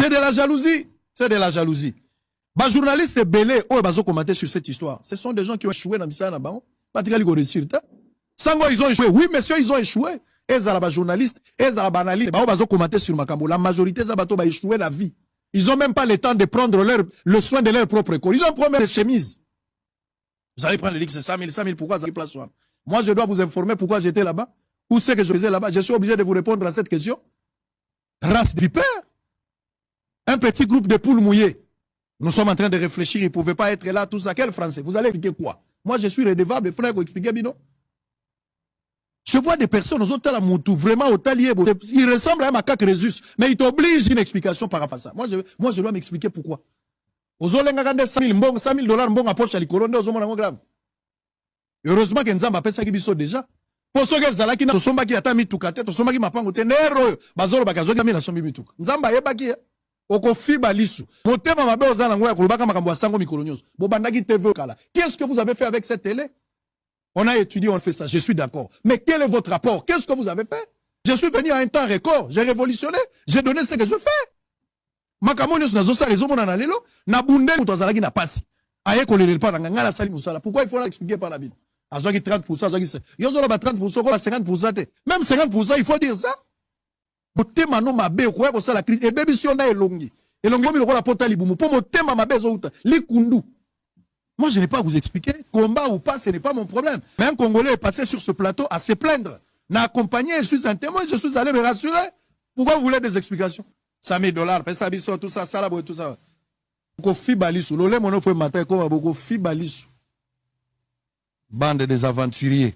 c'est de la jalousie. C'est de la jalousie. Bajournaliste ebele oyo bazokomate sur cette histoire. Ce sont des gens qui ont échoué na bango. Batikali koréussir te sango ils ont échoué. Oui monsieur ils ont échoué. Ezala bajournaliste ezala baanalyste bango bazokomate sur makambo. La majorité eza bato baéchoué la vie. Ils ont même pas le temps de prendre leur, le soin de leur propre corps. Ils ont pris des chemises. Vous allez prendre le c'est 100 000 100 000 pourquoi ça place moi je dois vous informer pourquoi j'étais là-bas. Où c'est que je faisais là-bas? Je suis obligé de vous répondre à cette question. Race de vipère un petit groupe de poules mouillées nous sommes en train de réfléchir, ils ne pas être là, tout ça. Quel français? Vous allez expliquer quoi? Moi, je suis redevable, frère, vous expliquez, Bino Je vois des personnes, aux autres, Moutou, vraiment au talier, ils ressemblent à un macaque Résus, mais ils t'obligent une explication par rapport à ça. Moi, je, dois m'expliquer pourquoi. Aux autres, 100 000 100 000 dollars, bon, approche à l'Icolonde, aux grave. Heureusement que Nzamba a ça qui déjà. Pour ceux qui nero bazolo bakazoki mi na sombi mituka. Nzamba yebaki okofiba lisu. Motema mabe oza nango ya kolobaka makambo ya sango mikolo nyonso. Tv qu'est-ce que vous avez fait avec cette télé? On a étudié on fait ça. Je suis d'accord. Mais quel est votre rapport? Qu'est-ce que vous avez fait? Je suis venu à un temps record. J'ai révolutionné. J'ai donné ce que je fais. Makambo nyonso nazosala ezomona na lelo nabunde moto azalaki na pasi. Aye kolelele mpa nanga ngai nasali mosala. Pourquoi il faut expliquer par la bino azwaki 30 azwaki yo ozoloba 30 koba 50 te. Même 50 il faut dire ça motema no mabe okoya kosala crise. Ebebi si yo na elongi. Elongi omi lokola pota libumu. Mpo motema mabe ezouta. Likundu. Moi je n'ai pas à vous expliquer. Combat ou pas ce n'est pas mon problème. Mais un congolais est passé sur ce plateau à se plaindre. N'a accompagné je suis un témoin je suis allé me rassurer. Pourquoi vous voulez des explications? 100 000 dollars pesa biso tout ça boye tout ça. Bande des aventuriers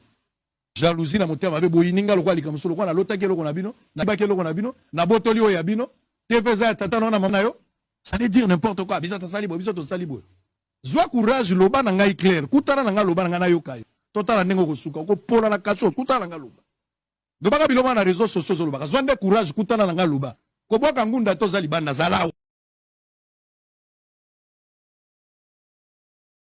jalousie na motema mabe boyininga lokola likambo so lokola nalotaki eloko na bino nayibaki eloko na bino nabotoli oyo ya bino tv eza ya tata na mama na yo. Veut dire n'importe quoi biso tosali boye biso tosali boye. Zwa courage loba na ngai clair kutana na ngai loba na ngai nayoka yo. Totala ndenge okosuka okopola na kaso kutana na ngai loba. Lobaka biloko na réseau sociaux ozolobaka zwa nde courage kutana na ngai loba. Kobwaka ngunda to oza libanda zala